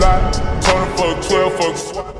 lot. for fuck 12, fuck swap.